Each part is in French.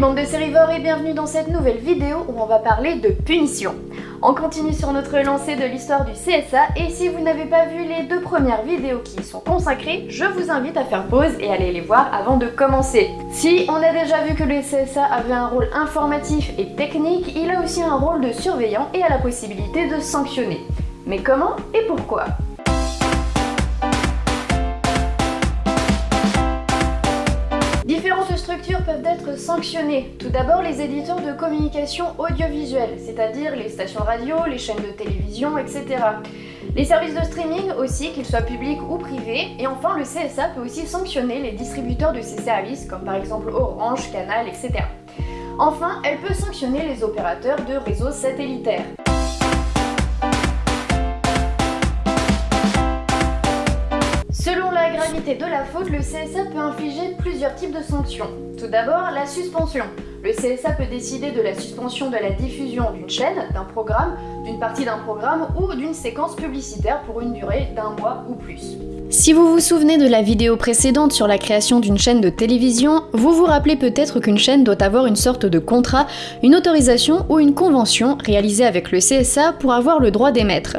Bande de sérivores et bienvenue dans cette nouvelle vidéo où on va parler de punition. On continue sur notre lancée de l'histoire du CSA et si vous n'avez pas vu les deux premières vidéos qui y sont consacrées, je vous invite à faire pause et aller les voir avant de commencer. Si on a déjà vu que le CSA avait un rôle informatif et technique, il a aussi un rôle de surveillant et a la possibilité de sanctionner. Mais comment et pourquoi? Peuvent être sanctionnées. Tout d'abord, les éditeurs de communication audiovisuelle, c'est-à-dire les stations radio, les chaînes de télévision, etc. Les services de streaming aussi, qu'ils soient publics ou privés. Et enfin, le CSA peut aussi sanctionner les distributeurs de ces services, comme par exemple Orange, Canal, etc. Enfin, elle peut sanctionner les opérateurs de réseaux satellitaires. Gravité de la faute, le CSA peut infliger plusieurs types de sanctions. Tout d'abord, la suspension. Le CSA peut décider de la suspension de la diffusion d'une chaîne, d'un programme, d'une partie d'un programme ou d'une séquence publicitaire pour une durée d'un mois ou plus. Si vous vous souvenez de la vidéo précédente sur la création d'une chaîne de télévision, vous vous rappelez peut-être qu'une chaîne doit avoir une sorte de contrat, une autorisation ou une convention réalisée avec le CSA pour avoir le droit d'émettre.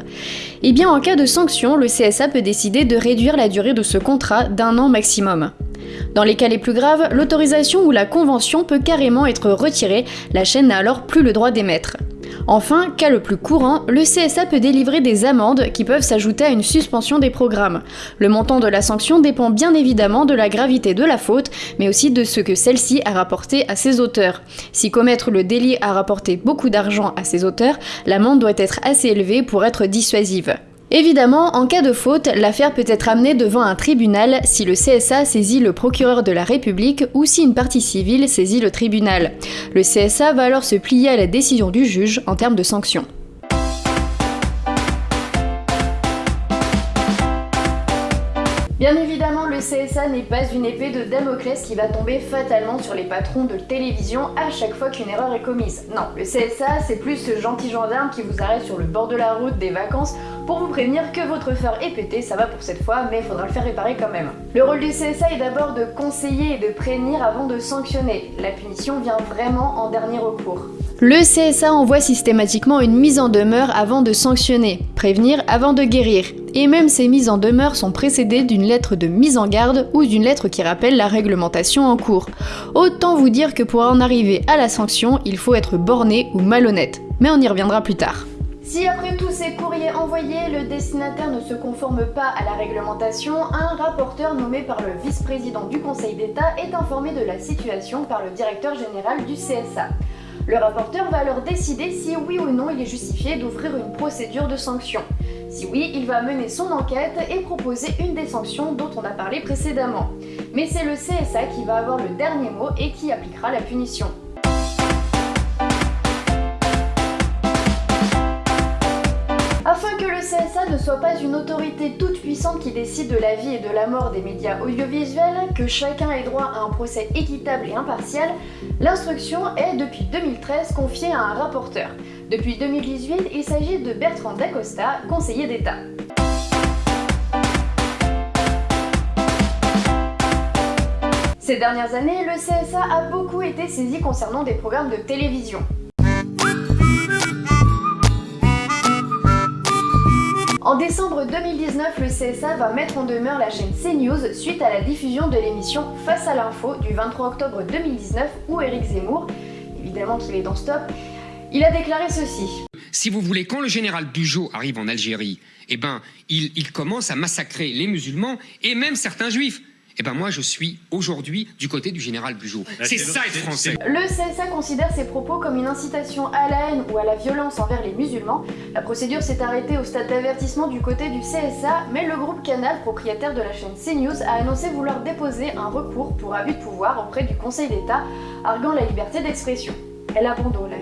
Et eh bien en cas de sanction, le CSA peut décider de réduire la durée de ce contrat d'un an maximum. Dans les cas les plus graves, l'autorisation ou la convention peut carrément être retirée, la chaîne n'a alors plus le droit d'émettre. Enfin, cas le plus courant, le CSA peut délivrer des amendes qui peuvent s'ajouter à une suspension des programmes. Le montant de la sanction dépend bien évidemment de la gravité de la faute, mais aussi de ce que celle-ci a rapporté à ses auteurs. Si commettre le délit a rapporté beaucoup d'argent à ses auteurs, l'amende doit être assez élevée pour être dissuasive. Évidemment, en cas de faute, l'affaire peut être amenée devant un tribunal si le CSA saisit le procureur de la République ou si une partie civile saisit le tribunal. Le CSA va alors se plier à la décision du juge en termes de sanctions. CSA n'est pas une épée de Damoclès qui va tomber fatalement sur les patrons de télévision à chaque fois qu'une erreur est commise. Non, le CSA, c'est plus ce gentil gendarme qui vous arrête sur le bord de la route des vacances pour vous prévenir que votre phare est pété, ça va pour cette fois, mais faudra le faire réparer quand même. Le rôle du CSA est d'abord de conseiller et de prévenir avant de sanctionner. La punition vient vraiment en dernier recours. Le CSA envoie systématiquement une mise en demeure avant de sanctionner, prévenir avant de guérir. Et même ces mises en demeure sont précédées d'une lettre de mise en garde ou d'une lettre qui rappelle la réglementation en cours. Autant vous dire que pour en arriver à la sanction, il faut être borné ou malhonnête. Mais on y reviendra plus tard. Si après tous ces courriers envoyés, le destinataire ne se conforme pas à la réglementation, un rapporteur nommé par le vice-président du Conseil d'État est informé de la situation par le directeur général du CSA. Le rapporteur va alors décider si oui ou non il est justifié d'ouvrir une procédure de sanction. Si oui, il va mener son enquête et proposer une des sanctions dont on a parlé précédemment. Mais c'est le CSA qui va avoir le dernier mot et qui appliquera la punition. Soit pas une autorité toute puissante qui décide de la vie et de la mort des médias audiovisuels, que chacun ait droit à un procès équitable et impartial, l'instruction est depuis 2013 confiée à un rapporteur. Depuis 2018, il s'agit de Bertrand Dacosta, conseiller d'État. Ces dernières années, le CSA a beaucoup été saisi concernant des programmes de télévision. En décembre 2019, le CSA va mettre en demeure la chaîne CNews suite à la diffusion de l'émission Face à l'info du 23 octobre 2019 où Eric Zemmour, évidemment qu'il est dans Stop, il a déclaré ceci. Si vous voulez, quand le général Bugeaud arrive en Algérie, eh ben, il commence à massacrer les musulmans et même certains juifs. Eh ben moi je suis aujourd'hui du côté du général Bugeaud. C'est ça être français. Le CSA considère ces propos comme une incitation à la haine ou à la violence envers les musulmans. La procédure s'est arrêtée au stade d'avertissement du côté du CSA, mais le groupe Canal, propriétaire de la chaîne CNews, a annoncé vouloir déposer un recours pour abus de pouvoir auprès du Conseil d'État, arguant la liberté d'expression. Elle abandonne la liberté d'expression.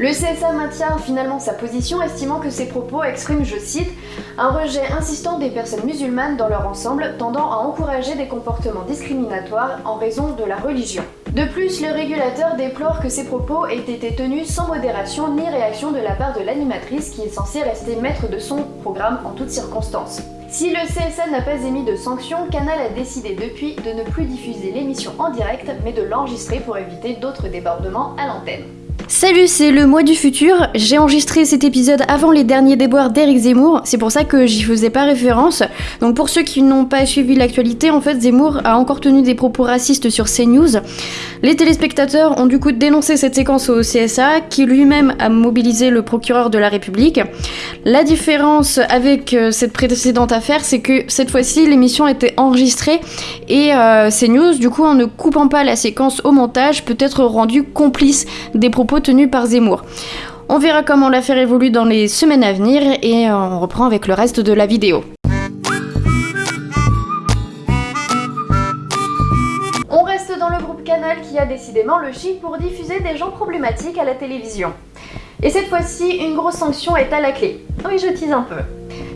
Le CSA maintient finalement sa position, estimant que ces propos expriment, je cite, un rejet insistant des personnes musulmanes dans leur ensemble, tendant à encourager des comportements discriminatoires en raison de la religion. De plus, le régulateur déplore que ces propos aient été tenus sans modération ni réaction de la part de l'animatrice qui est censée rester maître de son programme en toutes circonstances. Si le CSA n'a pas émis de sanctions, Canal a décidé depuis de ne plus diffuser l'émission en direct, mais de l'enregistrer pour éviter d'autres débordements à l'antenne. Salut, c'est le mois du futur. J'ai enregistré cet épisode avant les derniers déboires d'Eric Zemmour, c'est pour ça que j'y faisais pas référence. Donc pour ceux qui n'ont pas suivi l'actualité, en fait Zemmour a encore tenu des propos racistes sur CNews. Les téléspectateurs ont du coup dénoncé cette séquence au CSA, qui lui-même a mobilisé le procureur de la République. La différence avec euh, cette précédente affaire, c'est que cette fois-ci l'émission était enregistrée et euh, CNews, du coup en ne coupant pas la séquence au montage, peut être rendu complice des propos tenu par Zemmour. On verra comment l'affaire évolue dans les semaines à venir et on reprend avec le reste de la vidéo. On reste dans le groupe Canal qui a décidément le chic pour diffuser des gens problématiques à la télévision. Et cette fois-ci, une grosse sanction est à la clé. Oui, je tease un peu.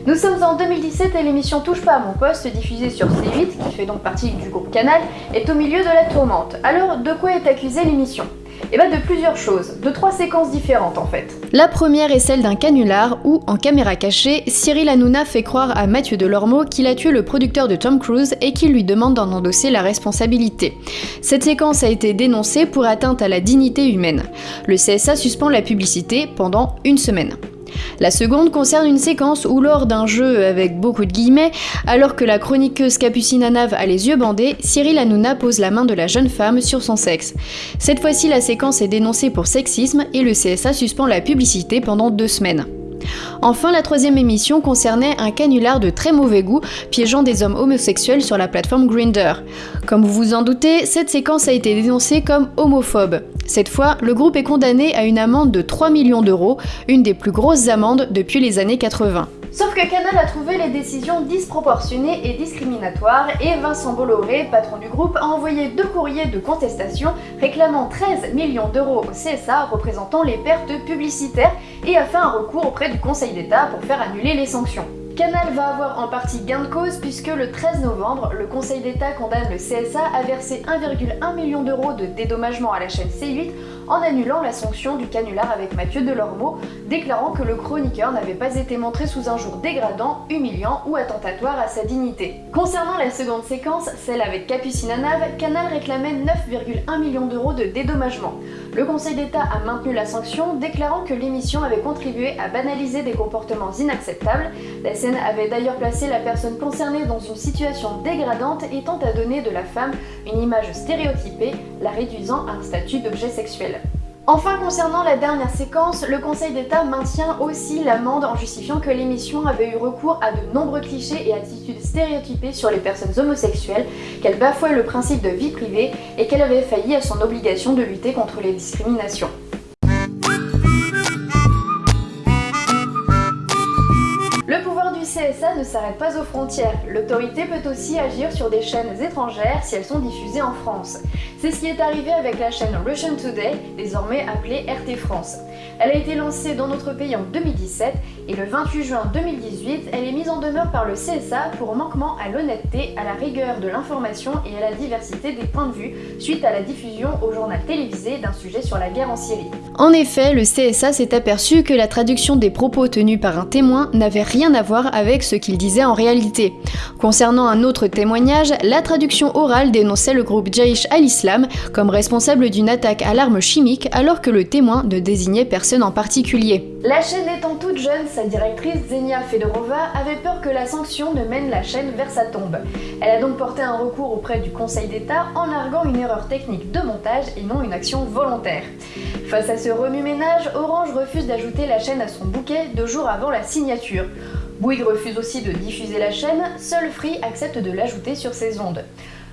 Nous sommes en 2017 et l'émission Touche pas à mon poste, diffusée sur C8, qui fait donc partie du groupe Canal, est au milieu de la tourmente. Alors, de quoi est accusée l'émission? Et bah de plusieurs choses, de trois séquences différentes en fait. La première est celle d'un canular où, en caméra cachée, Cyril Hanouna fait croire à Mathieu Delormeau qu'il a tué le producteur de Tom Cruise et qu'il lui demande d'en endosser la responsabilité. Cette séquence a été dénoncée pour atteinte à la dignité humaine. Le CSA suspend la publicité pendant une semaine. La seconde concerne une séquence où lors d'un jeu avec beaucoup de guillemets, alors que la chroniqueuse Capucine Anave a les yeux bandés, Cyril Hanouna pose la main de la jeune femme sur son sexe. Cette fois-ci, la séquence est dénoncée pour sexisme et le CSA suspend la publicité pendant deux semaines. Enfin, la troisième émission concernait un canular de très mauvais goût piégeant des hommes homosexuels sur la plateforme Grinder. Comme vous vous en doutez, cette séquence a été dénoncée comme homophobe. Cette fois, le groupe est condamné à une amende de 3 millions d'euros, une des plus grosses amendes depuis les années 80. Sauf que Canal a trouvé les décisions disproportionnées et discriminatoires et Vincent Bolloré, patron du groupe, a envoyé deux courriers de contestation réclamant 13 millions d'euros au CSA représentant les pertes publicitaires et a fait un recours auprès du Conseil d'État pour faire annuler les sanctions. Canal va avoir en partie gain de cause puisque le 13 novembre, le Conseil d'État condamne le CSA à verser 1,1 million d'euros de dédommagement à la chaîne C8 en annulant la sanction du canular avec Mathieu Delormeau, déclarant que le chroniqueur n'avait pas été montré sous un jour dégradant, humiliant ou attentatoire à sa dignité. Concernant la seconde séquence, celle avec Capucine Anave, Canal réclamait 9,1 millions d'euros de dédommagement. Le Conseil d'État a maintenu la sanction, déclarant que l'émission avait contribué à banaliser des comportements inacceptables. La scène avait d'ailleurs placé la personne concernée dans une situation dégradante et tente à donner de la femme une image stéréotypée, la réduisant à un statut d'objet sexuel. Enfin, concernant la dernière séquence, le Conseil d'État maintient aussi l'amende en justifiant que l'émission avait eu recours à de nombreux clichés et attitudes stéréotypées sur les personnes homosexuelles, qu'elle bafouait le principe de vie privée et qu'elle avait failli à son obligation de lutter contre les discriminations. CSA ne s'arrête pas aux frontières. L'autorité peut aussi agir sur des chaînes étrangères si elles sont diffusées en France. C'est ce qui est arrivé avec la chaîne Russian Today, désormais appelée RT France. Elle a été lancée dans notre pays en 2017 et le 28 juin 2018, elle est mise en demeure par le CSA pour manquement à l'honnêteté, à la rigueur de l'information et à la diversité des points de vue suite à la diffusion au journal télévisé d'un sujet sur la guerre en Syrie. En effet, le CSA s'est aperçu que la traduction des propos tenus par un témoin n'avait rien à voir avec ce qu'il disait en réalité. Concernant un autre témoignage, la traduction orale dénonçait le groupe Jaish al-Islam comme responsable d'une attaque à l'arme chimique alors que le témoin ne désignait personne en particulier. La chaîne étant toute jeune, sa directrice Zenia Fedorova avait peur que la sanction ne mène la chaîne vers sa tombe. Elle a donc porté un recours auprès du Conseil d'État en arguant une erreur technique de montage et non une action volontaire. Face à ce remue-ménage, Orange refuse d'ajouter la chaîne à son bouquet deux jours avant la signature. Bouygues refuse aussi de diffuser la chaîne, seul Free accepte de l'ajouter sur ses ondes.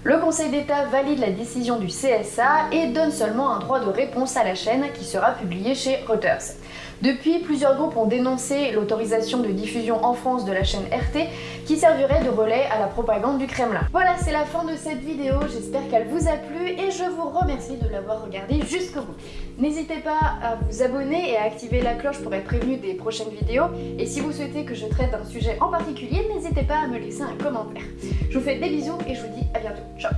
Le Conseil d'État valide la décision du CSA et donne seulement un droit de réponse à la chaîne qui sera publié chez Reuters. Depuis, plusieurs groupes ont dénoncé l'autorisation de diffusion en France de la chaîne RT qui servirait de relais à la propagande du Kremlin. Voilà, c'est la fin de cette vidéo, j'espère qu'elle vous a plu et je vous remercie de l'avoir regardée jusqu'au bout. N'hésitez pas à vous abonner et à activer la cloche pour être prévenu des prochaines vidéos et si vous souhaitez que je traite d'un sujet en particulier, n'hésitez pas à me laisser un commentaire. Je vous fais des bisous et je vous dis à bientôt. Ciao